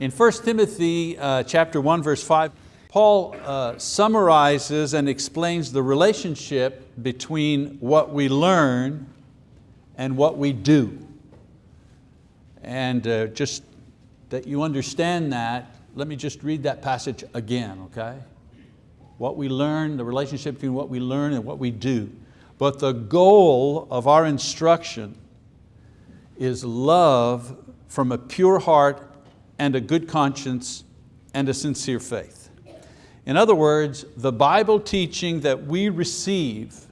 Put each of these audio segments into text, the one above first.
In 1 Timothy uh, chapter 1, verse 5, Paul uh, summarizes and explains the relationship between what we learn and what we do. And uh, just that you understand that, let me just read that passage again, okay? What we learn, the relationship between what we learn and what we do. But the goal of our instruction is love from a pure heart and a good conscience and a sincere faith. In other words, the Bible teaching that we receive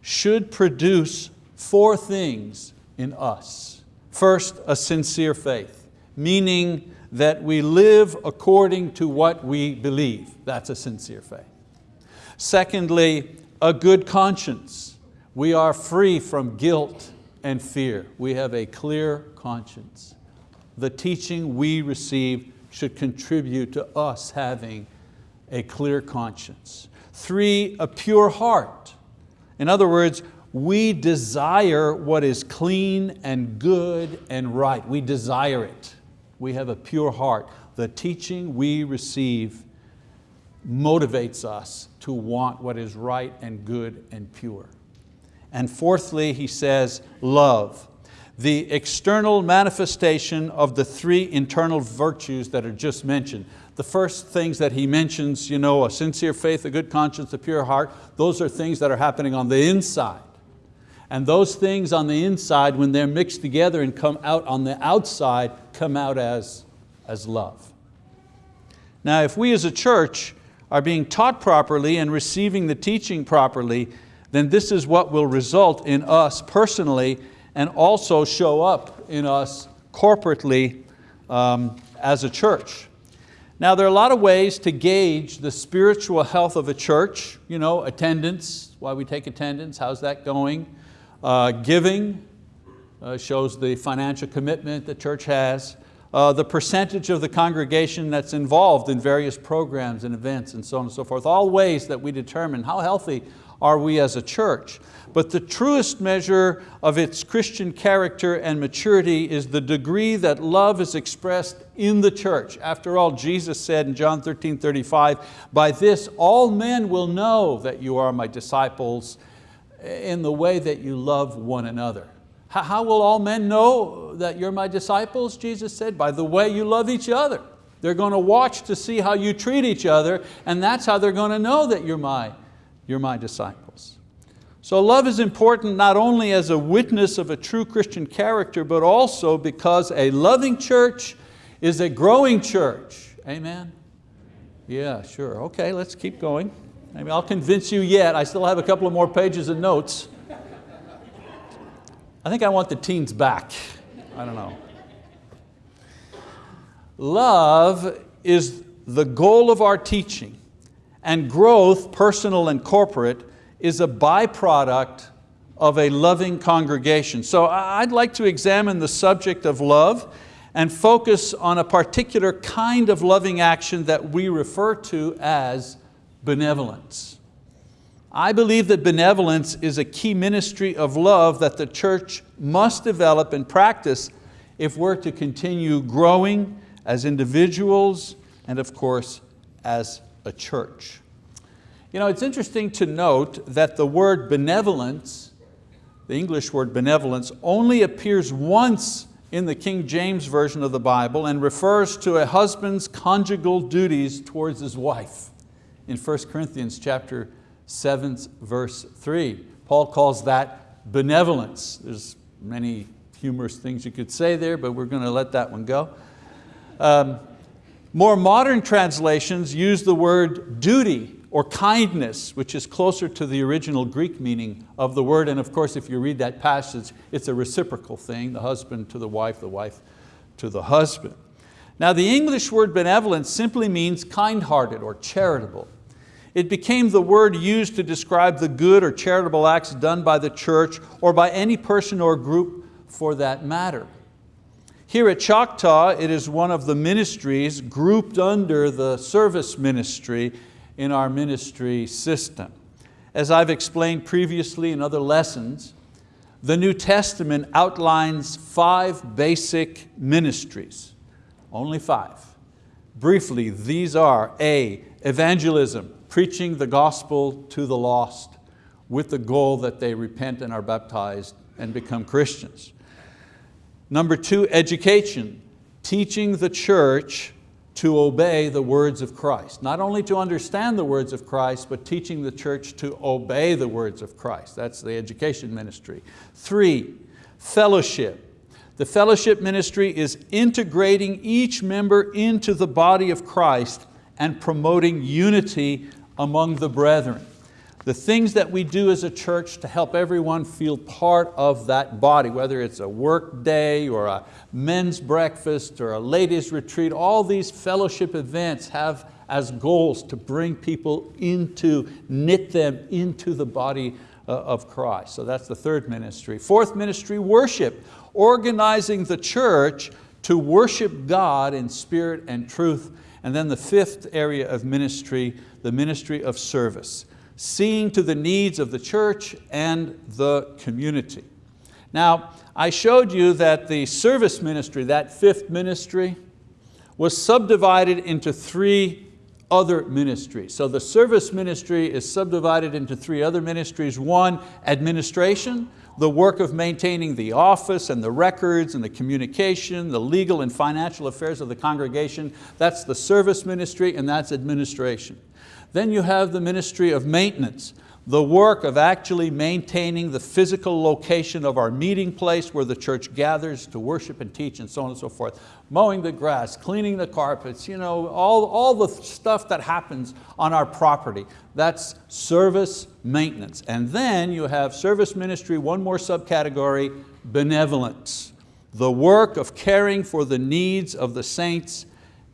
should produce four things in us. First, a sincere faith, meaning that we live according to what we believe. That's a sincere faith. Secondly, a good conscience. We are free from guilt and fear. We have a clear conscience. The teaching we receive should contribute to us having a clear conscience. Three, a pure heart. In other words, we desire what is clean and good and right. We desire it. We have a pure heart. The teaching we receive motivates us to want what is right and good and pure. And fourthly, he says, love. The external manifestation of the three internal virtues that are just mentioned the first things that he mentions, you know, a sincere faith, a good conscience, a pure heart, those are things that are happening on the inside. And those things on the inside, when they're mixed together and come out on the outside, come out as, as love. Now if we as a church are being taught properly and receiving the teaching properly, then this is what will result in us personally and also show up in us corporately um, as a church. Now there are a lot of ways to gauge the spiritual health of a church. You know, attendance, why we take attendance, how's that going? Uh, giving uh, shows the financial commitment the church has. Uh, the percentage of the congregation that's involved in various programs and events and so on and so forth. All ways that we determine how healthy are we as a church. But the truest measure of its Christian character and maturity is the degree that love is expressed in the church. After all, Jesus said in John 13, 35, by this all men will know that you are my disciples in the way that you love one another. How will all men know that you're my disciples? Jesus said, by the way you love each other. They're going to watch to see how you treat each other and that's how they're going to know that you're my you're my disciples. So love is important not only as a witness of a true Christian character, but also because a loving church is a growing church. Amen? Yeah, sure. Okay, let's keep going. Maybe I'll convince you yet. I still have a couple of more pages of notes. I think I want the teens back. I don't know. Love is the goal of our teaching. And growth, personal and corporate, is a byproduct of a loving congregation. So I'd like to examine the subject of love and focus on a particular kind of loving action that we refer to as benevolence. I believe that benevolence is a key ministry of love that the church must develop and practice if we're to continue growing as individuals and of course as a church. You know, it's interesting to note that the word benevolence, the English word benevolence, only appears once in the King James Version of the Bible and refers to a husband's conjugal duties towards his wife. In 1 Corinthians chapter 7, verse 3, Paul calls that benevolence. There's many humorous things you could say there, but we're going to let that one go. Um, more modern translations use the word duty or kindness, which is closer to the original Greek meaning of the word. And of course, if you read that passage, it's a reciprocal thing, the husband to the wife, the wife to the husband. Now the English word benevolence simply means kind-hearted or charitable. It became the word used to describe the good or charitable acts done by the church or by any person or group for that matter. Here at Choctaw, it is one of the ministries grouped under the service ministry in our ministry system. As I've explained previously in other lessons, the New Testament outlines five basic ministries. Only five. Briefly, these are A, evangelism, preaching the gospel to the lost with the goal that they repent and are baptized and become Christians. Number two, education, teaching the church to obey the words of Christ. Not only to understand the words of Christ, but teaching the church to obey the words of Christ. That's the education ministry. Three, fellowship. The fellowship ministry is integrating each member into the body of Christ and promoting unity among the brethren the things that we do as a church to help everyone feel part of that body, whether it's a work day or a men's breakfast or a ladies retreat, all these fellowship events have as goals to bring people into, knit them into the body uh, of Christ. So that's the third ministry. Fourth ministry, worship, organizing the church to worship God in spirit and truth. And then the fifth area of ministry, the ministry of service seeing to the needs of the church and the community. Now, I showed you that the service ministry, that fifth ministry, was subdivided into three other ministries. So the service ministry is subdivided into three other ministries. One, administration, the work of maintaining the office and the records and the communication, the legal and financial affairs of the congregation. That's the service ministry and that's administration. Then you have the ministry of maintenance, the work of actually maintaining the physical location of our meeting place where the church gathers to worship and teach and so on and so forth. Mowing the grass, cleaning the carpets, you know, all, all the stuff that happens on our property. That's service maintenance. And then you have service ministry, one more subcategory, benevolence. The work of caring for the needs of the saints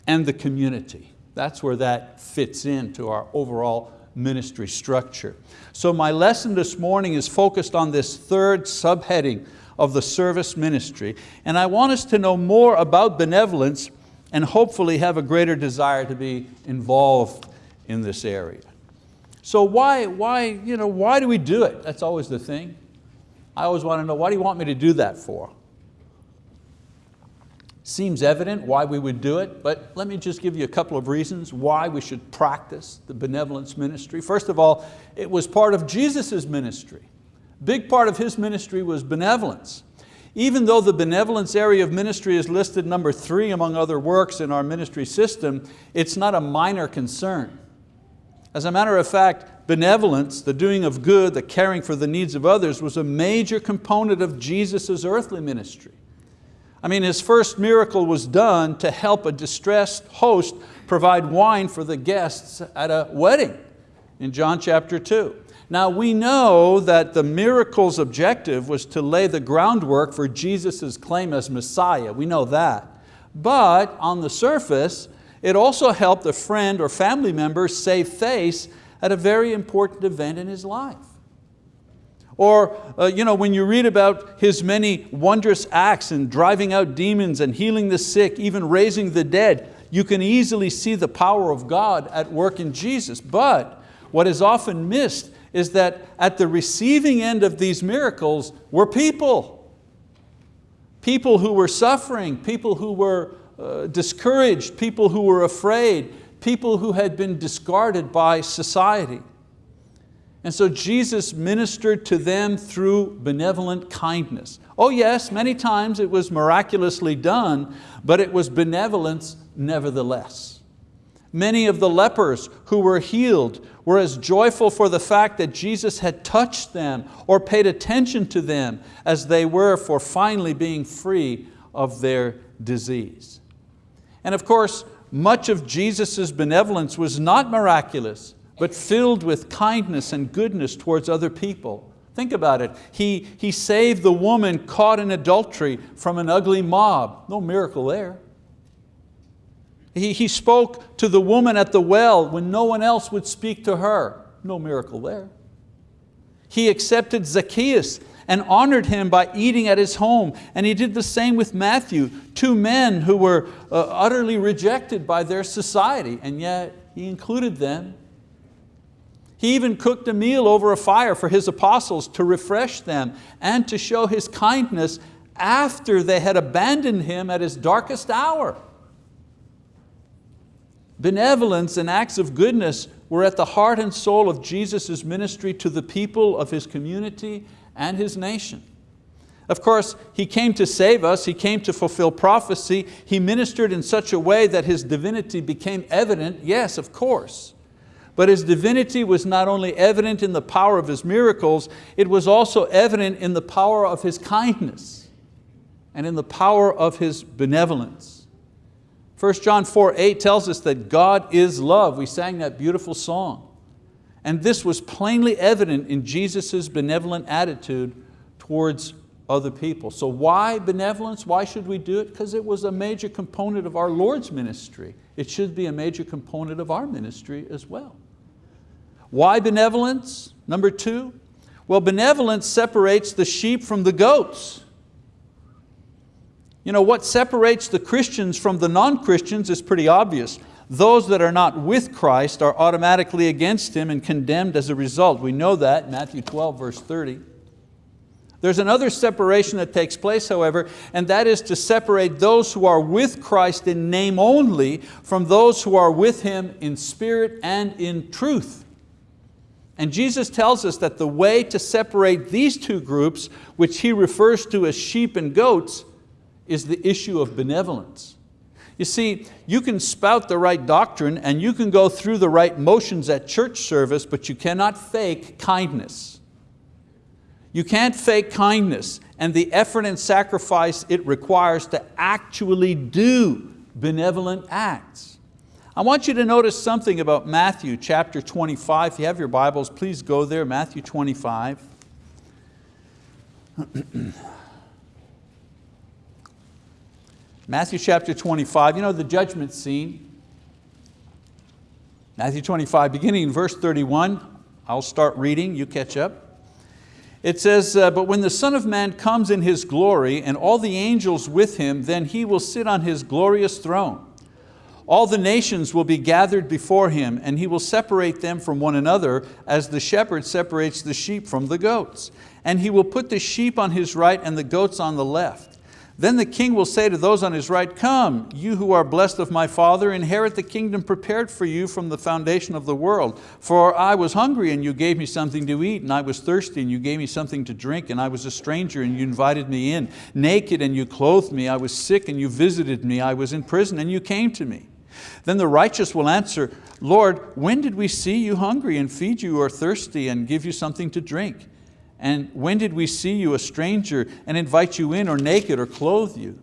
and the community. That's where that fits into our overall ministry structure. So my lesson this morning is focused on this third subheading of the service ministry. And I want us to know more about benevolence and hopefully have a greater desire to be involved in this area. So why, why, you know, why do we do it? That's always the thing. I always want to know, why do you want me to do that for? Seems evident why we would do it, but let me just give you a couple of reasons why we should practice the benevolence ministry. First of all, it was part of Jesus' ministry. Big part of His ministry was benevolence. Even though the benevolence area of ministry is listed number three among other works in our ministry system, it's not a minor concern. As a matter of fact, benevolence, the doing of good, the caring for the needs of others was a major component of Jesus' earthly ministry. I mean, his first miracle was done to help a distressed host provide wine for the guests at a wedding in John chapter 2. Now we know that the miracle's objective was to lay the groundwork for Jesus' claim as Messiah, we know that. But on the surface, it also helped a friend or family member save face at a very important event in his life. Or uh, you know, when you read about His many wondrous acts in driving out demons and healing the sick, even raising the dead, you can easily see the power of God at work in Jesus. But what is often missed is that at the receiving end of these miracles were people. People who were suffering, people who were uh, discouraged, people who were afraid, people who had been discarded by society. And so Jesus ministered to them through benevolent kindness. Oh yes, many times it was miraculously done, but it was benevolence nevertheless. Many of the lepers who were healed were as joyful for the fact that Jesus had touched them or paid attention to them as they were for finally being free of their disease. And of course, much of Jesus' benevolence was not miraculous, but filled with kindness and goodness towards other people. Think about it. He, he saved the woman caught in adultery from an ugly mob. No miracle there. He, he spoke to the woman at the well when no one else would speak to her. No miracle there. He accepted Zacchaeus and honored him by eating at his home. And he did the same with Matthew, two men who were uh, utterly rejected by their society, and yet he included them he even cooked a meal over a fire for His apostles to refresh them and to show His kindness after they had abandoned Him at His darkest hour. Benevolence and acts of goodness were at the heart and soul of Jesus' ministry to the people of His community and His nation. Of course, He came to save us, He came to fulfill prophecy, He ministered in such a way that His divinity became evident, yes, of course. But His divinity was not only evident in the power of His miracles, it was also evident in the power of His kindness and in the power of His benevolence. 1 John 4, 8 tells us that God is love. We sang that beautiful song. And this was plainly evident in Jesus' benevolent attitude towards other people. So why benevolence? Why should we do it? Because it was a major component of our Lord's ministry. It should be a major component of our ministry as well. Why benevolence? Number two, well benevolence separates the sheep from the goats. You know, what separates the Christians from the non-Christians is pretty obvious. Those that are not with Christ are automatically against Him and condemned as a result. We know that, Matthew 12, verse 30. There's another separation that takes place, however, and that is to separate those who are with Christ in name only from those who are with Him in spirit and in truth. And Jesus tells us that the way to separate these two groups, which He refers to as sheep and goats, is the issue of benevolence. You see, you can spout the right doctrine and you can go through the right motions at church service, but you cannot fake kindness. You can't fake kindness and the effort and sacrifice it requires to actually do benevolent acts. I want you to notice something about Matthew chapter 25. If you have your Bibles, please go there, Matthew 25. Matthew chapter 25, you know the judgment scene. Matthew 25, beginning in verse 31. I'll start reading, you catch up. It says, uh, but when the Son of Man comes in His glory and all the angels with Him, then He will sit on His glorious throne. All the nations will be gathered before Him and He will separate them from one another as the shepherd separates the sheep from the goats. And He will put the sheep on His right and the goats on the left. Then the king will say to those on his right, Come, you who are blessed of my Father, inherit the kingdom prepared for you from the foundation of the world. For I was hungry and you gave me something to eat, and I was thirsty and you gave me something to drink, and I was a stranger and you invited me in, naked and you clothed me, I was sick and you visited me, I was in prison and you came to me. Then the righteous will answer, Lord, when did we see you hungry and feed you or thirsty and give you something to drink? And when did we see you a stranger and invite you in or naked or clothe you?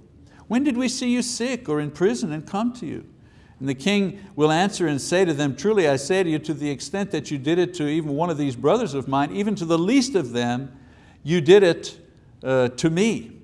When did we see you sick or in prison and come to you? And the king will answer and say to them, truly I say to you, to the extent that you did it to even one of these brothers of mine, even to the least of them, you did it uh, to me.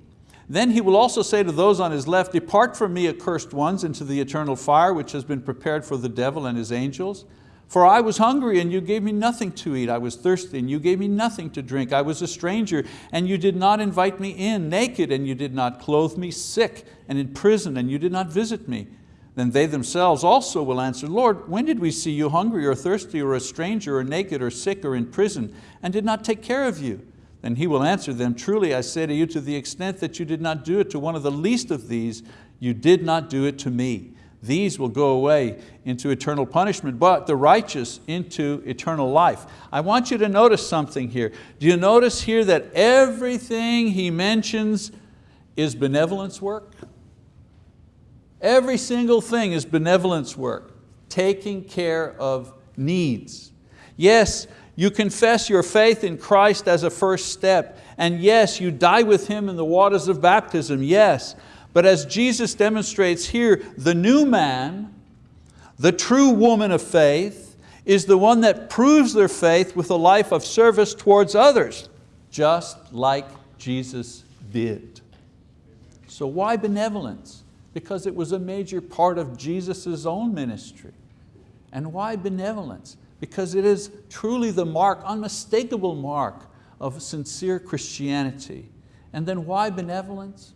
Then he will also say to those on his left, depart from me accursed ones into the eternal fire which has been prepared for the devil and his angels. For I was hungry and you gave me nothing to eat. I was thirsty and you gave me nothing to drink. I was a stranger and you did not invite me in, naked and you did not clothe me, sick and in prison and you did not visit me. Then they themselves also will answer, Lord, when did we see you hungry or thirsty or a stranger or naked or sick or in prison and did not take care of you? Then he will answer them, truly I say to you, to the extent that you did not do it to one of the least of these, you did not do it to me. These will go away into eternal punishment, but the righteous into eternal life. I want you to notice something here. Do you notice here that everything he mentions is benevolence work? Every single thing is benevolence work, taking care of needs. Yes, you confess your faith in Christ as a first step, and yes, you die with Him in the waters of baptism, yes, but as Jesus demonstrates here, the new man, the true woman of faith, is the one that proves their faith with a life of service towards others, just like Jesus did. So why benevolence? Because it was a major part of Jesus' own ministry. And why benevolence? Because it is truly the mark, unmistakable mark of sincere Christianity. And then why benevolence?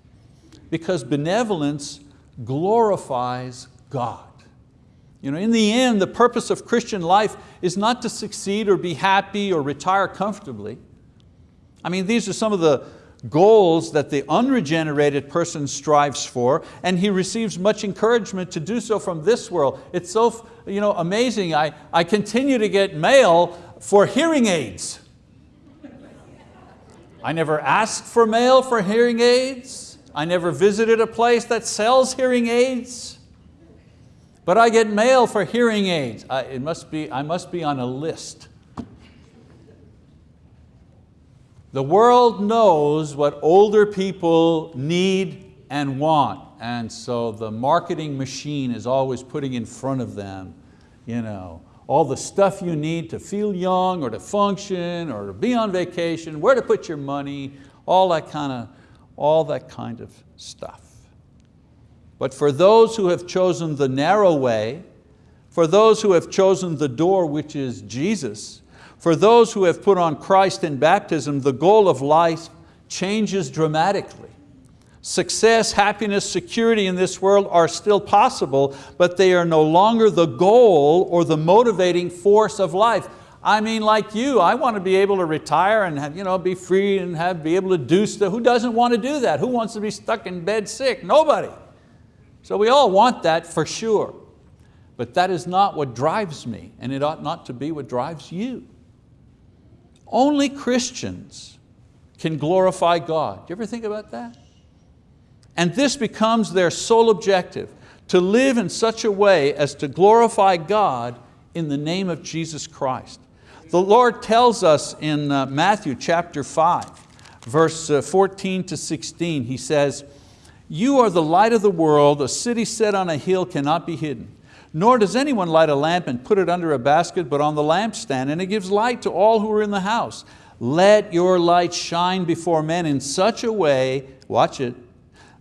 Because benevolence glorifies God. You know, in the end, the purpose of Christian life is not to succeed or be happy or retire comfortably. I mean, these are some of the goals that the unregenerated person strives for, and he receives much encouragement to do so from this world. It's so you know, amazing. I, I continue to get mail for hearing aids. I never asked for mail for hearing aids. I never visited a place that sells hearing aids. But I get mail for hearing aids. I, it must be, I must be on a list. The world knows what older people need and want, and so the marketing machine is always putting in front of them you know, all the stuff you need to feel young or to function or to be on vacation, where to put your money, all that kind of, all that kind of stuff. But for those who have chosen the narrow way, for those who have chosen the door which is Jesus, for those who have put on Christ in baptism, the goal of life changes dramatically. Success, happiness, security in this world are still possible, but they are no longer the goal or the motivating force of life. I mean, like you, I want to be able to retire and have, you know, be free and have, be able to do stuff. Who doesn't want to do that? Who wants to be stuck in bed sick? Nobody. So we all want that for sure. But that is not what drives me, and it ought not to be what drives you. Only Christians can glorify God. Do you ever think about that? And this becomes their sole objective, to live in such a way as to glorify God in the name of Jesus Christ. The Lord tells us in uh, Matthew chapter 5, verse uh, 14 to 16, He says, you are the light of the world, a city set on a hill cannot be hidden. Nor does anyone light a lamp and put it under a basket, but on the lampstand, and it gives light to all who are in the house. Let your light shine before men in such a way, watch it,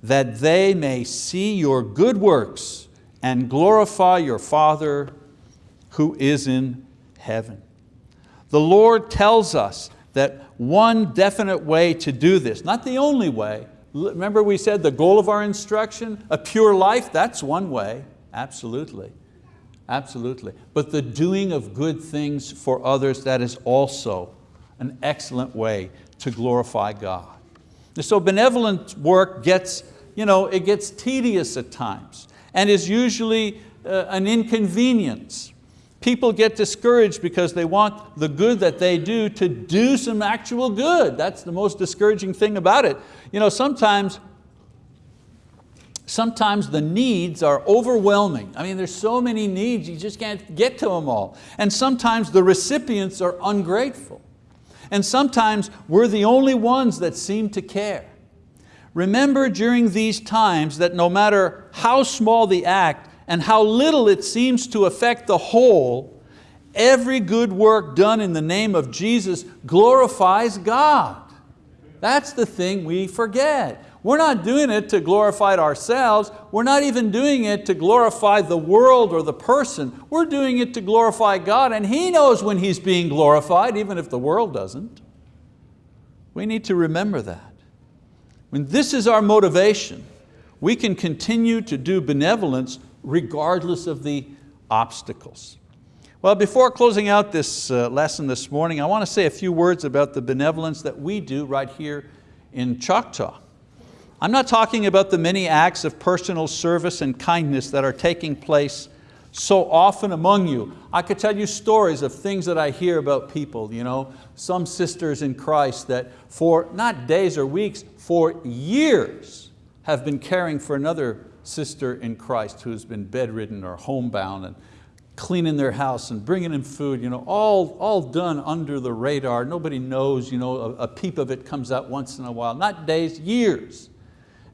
that they may see your good works and glorify your Father who is in heaven. The Lord tells us that one definite way to do this, not the only way, remember we said the goal of our instruction, a pure life, that's one way, absolutely, absolutely. But the doing of good things for others, that is also an excellent way to glorify God. And So benevolent work gets you know, it gets tedious at times and is usually uh, an inconvenience. People get discouraged because they want the good that they do to do some actual good. That's the most discouraging thing about it. You know, sometimes, sometimes the needs are overwhelming. I mean, there's so many needs, you just can't get to them all. And sometimes the recipients are ungrateful. And sometimes we're the only ones that seem to care. Remember during these times that no matter how small the act and how little it seems to affect the whole, every good work done in the name of Jesus glorifies God. That's the thing we forget. We're not doing it to glorify ourselves. We're not even doing it to glorify the world or the person. We're doing it to glorify God and He knows when He's being glorified, even if the world doesn't. We need to remember that. When this is our motivation, we can continue to do benevolence regardless of the obstacles. Well, before closing out this uh, lesson this morning, I want to say a few words about the benevolence that we do right here in Choctaw. I'm not talking about the many acts of personal service and kindness that are taking place so often among you. I could tell you stories of things that I hear about people, you know, some sisters in Christ that for not days or weeks, for years have been caring for another sister in Christ who's been bedridden or homebound and cleaning their house and bringing in food, you know, all, all done under the radar. Nobody knows, you know, a, a peep of it comes out once in a while, not days, years.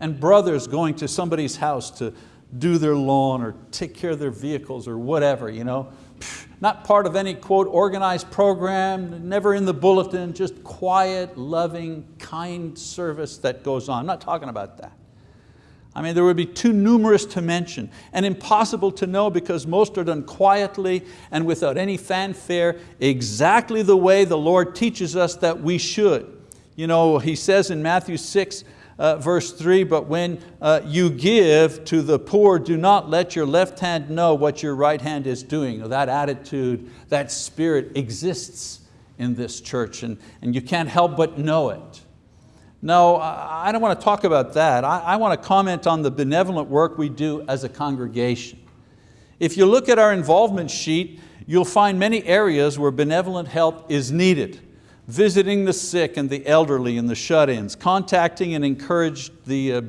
And brothers going to somebody's house to do their lawn or take care of their vehicles or whatever, you know. Not part of any, quote, organized program, never in the bulletin, just quiet, loving, kind service that goes on. I'm not talking about that. I mean, there would be too numerous to mention and impossible to know because most are done quietly and without any fanfare, exactly the way the Lord teaches us that we should. You know, He says in Matthew 6, uh, verse three, but when uh, you give to the poor, do not let your left hand know what your right hand is doing. That attitude, that spirit exists in this church and, and you can't help but know it. No, I don't want to talk about that. I, want to comment on the benevolent work we do as a congregation. If you look at our involvement sheet, you'll find many areas where benevolent help is needed. Visiting the sick and the elderly and the shut-ins, contacting and encourage the, uh,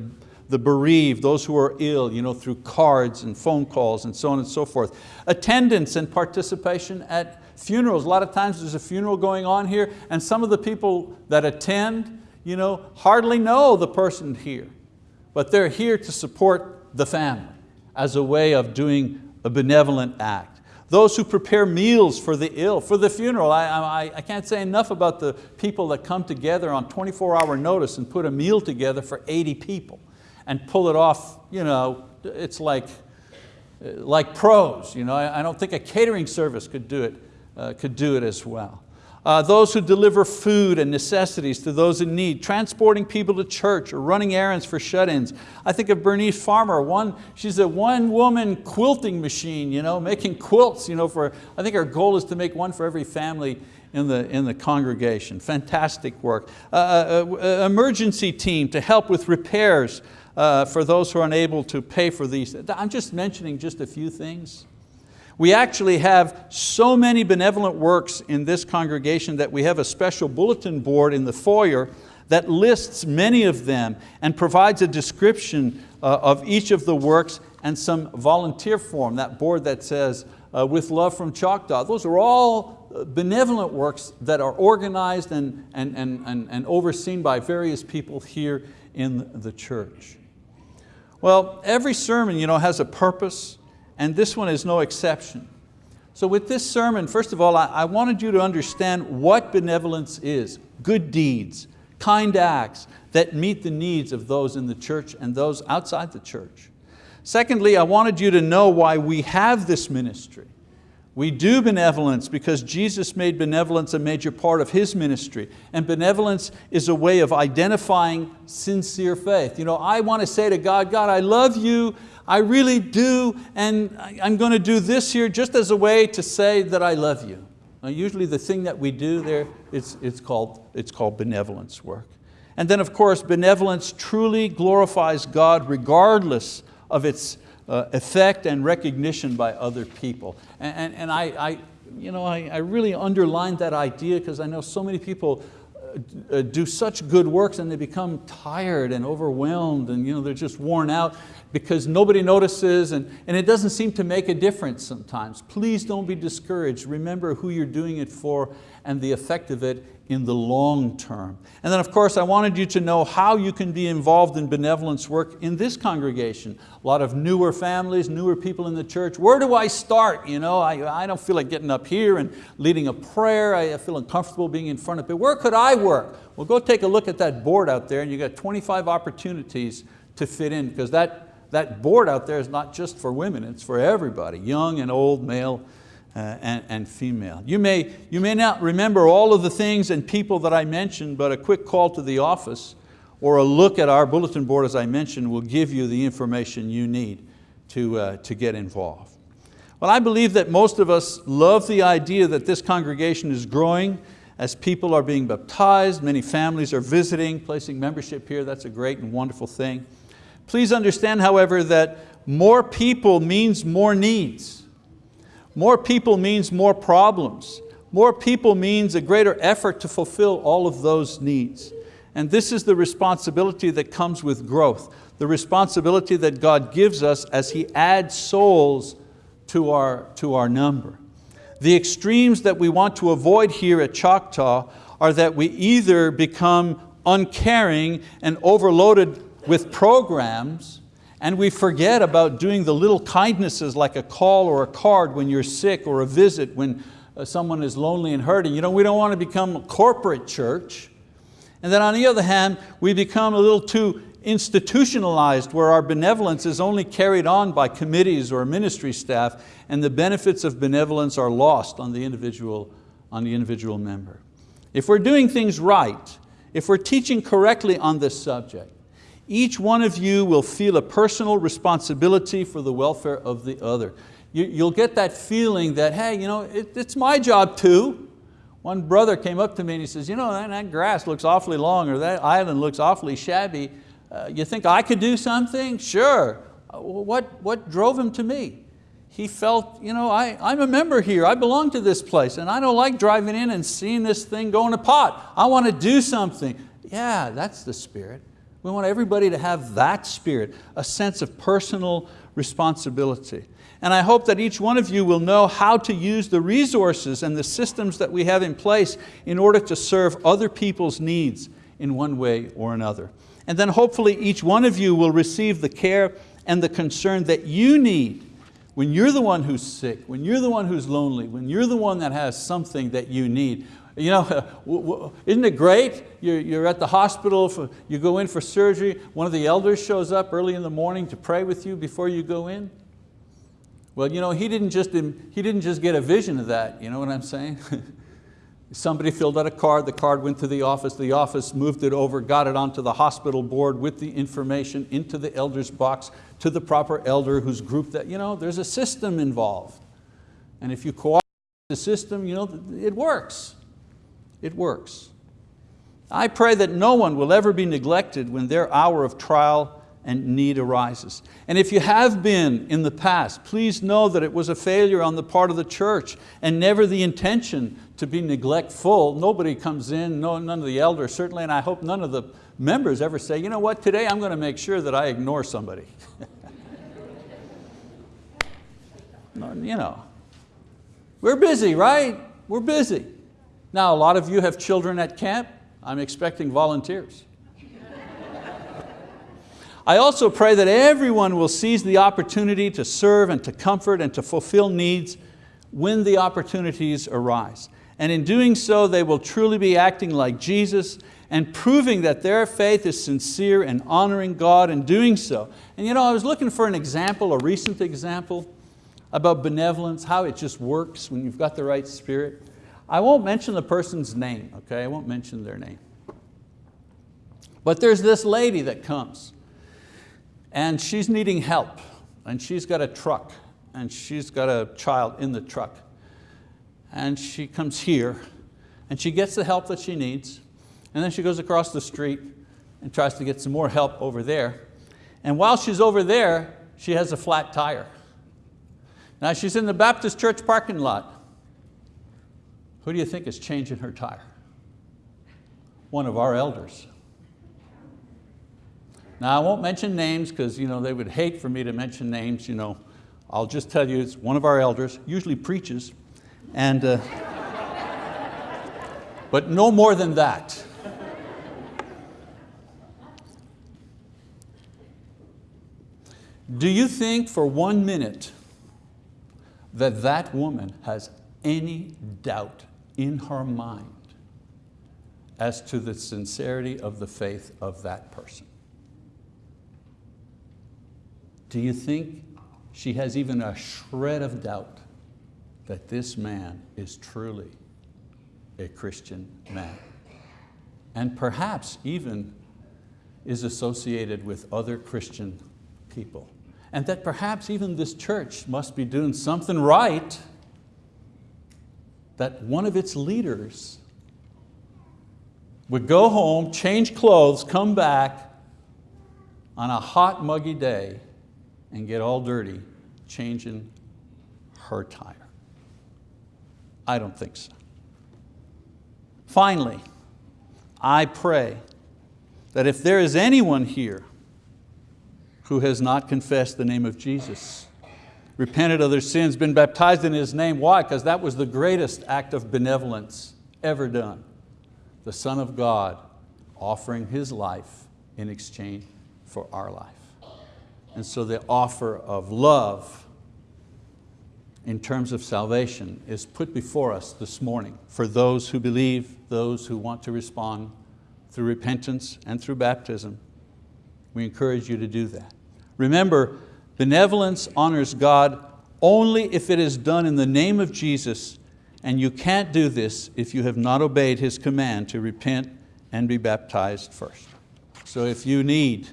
the bereaved, those who are ill, you know, through cards and phone calls and so on and so forth. Attendance and participation at funerals. A lot of times there's a funeral going on here and some of the people that attend you know, hardly know the person here, but they're here to support the family as a way of doing a benevolent act. Those who prepare meals for the ill, for the funeral. I, I, I can't say enough about the people that come together on 24 hour notice and put a meal together for 80 people and pull it off, you know, it's like, like pros. You know, I, I don't think a catering service could do it, uh, could do it as well. Uh, those who deliver food and necessities to those in need, transporting people to church or running errands for shut-ins. I think of Bernice Farmer, one, she's a one woman quilting machine, you know, making quilts. You know, for, I think our goal is to make one for every family in the, in the congregation. Fantastic work. Uh, uh, uh emergency team to help with repairs uh, for those who are unable to pay for these. I'm just mentioning just a few things. We actually have so many benevolent works in this congregation that we have a special bulletin board in the foyer that lists many of them and provides a description uh, of each of the works and some volunteer form, that board that says, uh, with love from Choctaw. Those are all uh, benevolent works that are organized and, and, and, and, and overseen by various people here in the church. Well, every sermon you know, has a purpose, and this one is no exception. So with this sermon, first of all, I, wanted you to understand what benevolence is, good deeds, kind acts that meet the needs of those in the church and those outside the church. Secondly, I wanted you to know why we have this ministry. We do benevolence because Jesus made benevolence a major part of His ministry. And benevolence is a way of identifying sincere faith. You know, I want to say to God, God, I love you, I really do, and I'm going to do this here just as a way to say that I love you. Now, usually the thing that we do there, it's, it's, called, it's called benevolence work. And then of course, benevolence truly glorifies God regardless of its uh, effect and recognition by other people. And, and, and I, I, you know, I, I really underlined that idea because I know so many people uh, uh, do such good works and they become tired and overwhelmed and you know, they're just worn out because nobody notices and, and it doesn't seem to make a difference sometimes. Please don't be discouraged. Remember who you're doing it for and the effect of it in the long term. And then of course I wanted you to know how you can be involved in benevolence work in this congregation. A lot of newer families, newer people in the church. Where do I start? You know, I, I don't feel like getting up here and leading a prayer. I feel uncomfortable being in front of people. Where could I work? Well, go take a look at that board out there and you got 25 opportunities to fit in because that that board out there is not just for women, it's for everybody, young and old, male uh, and, and female. You may, you may not remember all of the things and people that I mentioned, but a quick call to the office or a look at our bulletin board as I mentioned will give you the information you need to, uh, to get involved. Well, I believe that most of us love the idea that this congregation is growing as people are being baptized, many families are visiting, placing membership here, that's a great and wonderful thing. Please understand, however, that more people means more needs. More people means more problems. More people means a greater effort to fulfill all of those needs. And this is the responsibility that comes with growth, the responsibility that God gives us as He adds souls to our, to our number. The extremes that we want to avoid here at Choctaw are that we either become uncaring and overloaded with programs and we forget about doing the little kindnesses like a call or a card when you're sick or a visit when uh, someone is lonely and hurting. You know, we don't want to become a corporate church. And then on the other hand, we become a little too institutionalized where our benevolence is only carried on by committees or ministry staff and the benefits of benevolence are lost on the individual, on the individual member. If we're doing things right, if we're teaching correctly on this subject, each one of you will feel a personal responsibility for the welfare of the other. You, will get that feeling that, hey, you know, it, it's my job too. One brother came up to me and he says, you know, that, grass looks awfully long or that island looks awfully shabby. Uh, you think I could do something? Sure. Uh, what, what drove him to me? He felt, you know, I, I'm a member here, I belong to this place and I don't like driving in and seeing this thing go in a pot. I want to do something. Yeah, that's the spirit. We want everybody to have that spirit, a sense of personal responsibility. And I hope that each one of you will know how to use the resources and the systems that we have in place in order to serve other people's needs in one way or another. And then hopefully each one of you will receive the care and the concern that you need when you're the one who's sick, when you're the one who's lonely, when you're the one that has something that you need. You know, isn't it great? You're, at the hospital, for, you go in for surgery, one of the elders shows up early in the morning to pray with you before you go in. Well, you know, he didn't just, he didn't just get a vision of that, you know what I'm saying? Somebody filled out a card, the card went to the office, the office moved it over, got it onto the hospital board with the information into the elder's box to the proper elder who's grouped that, you know, there's a system involved. And if you cooperate with the system, you know, it works. It works. I pray that no one will ever be neglected when their hour of trial and need arises. And if you have been in the past, please know that it was a failure on the part of the church and never the intention to be neglectful. Nobody comes in, no, none of the elders certainly, and I hope none of the members ever say, you know what, today I'm going to make sure that I ignore somebody. you know, we're busy, right? We're busy. Now, a lot of you have children at camp. I'm expecting volunteers. I also pray that everyone will seize the opportunity to serve and to comfort and to fulfill needs when the opportunities arise. And in doing so, they will truly be acting like Jesus and proving that their faith is sincere and honoring God in doing so. And you know, I was looking for an example, a recent example about benevolence, how it just works when you've got the right spirit. I won't mention the person's name, okay? I won't mention their name. But there's this lady that comes and she's needing help and she's got a truck and she's got a child in the truck and she comes here and she gets the help that she needs and then she goes across the street and tries to get some more help over there and while she's over there she has a flat tire. Now she's in the Baptist church parking lot. Who do you think is changing her tire? One of our elders. Now I won't mention names because you know, they would hate for me to mention names. You know. I'll just tell you it's one of our elders, usually preaches, and, uh, but no more than that. Do you think for one minute that that woman has any doubt in her mind as to the sincerity of the faith of that person? Do you think she has even a shred of doubt that this man is truly a Christian man? And perhaps even is associated with other Christian people. And that perhaps even this church must be doing something right that one of its leaders would go home, change clothes, come back on a hot, muggy day and get all dirty changing her tire? I don't think so. Finally, I pray that if there is anyone here who has not confessed the name of Jesus, repented of their sins, been baptized in His name, why? Because that was the greatest act of benevolence ever done. The Son of God offering His life in exchange for our life. And so the offer of love in terms of salvation is put before us this morning for those who believe, those who want to respond through repentance and through baptism. We encourage you to do that. Remember, benevolence honors God only if it is done in the name of Jesus and you can't do this if you have not obeyed His command to repent and be baptized first. So if you need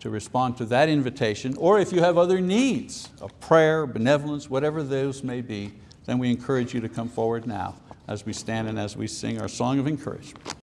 to respond to that invitation, or if you have other needs of prayer, benevolence, whatever those may be, then we encourage you to come forward now. as we stand and as we sing our song of encouragement.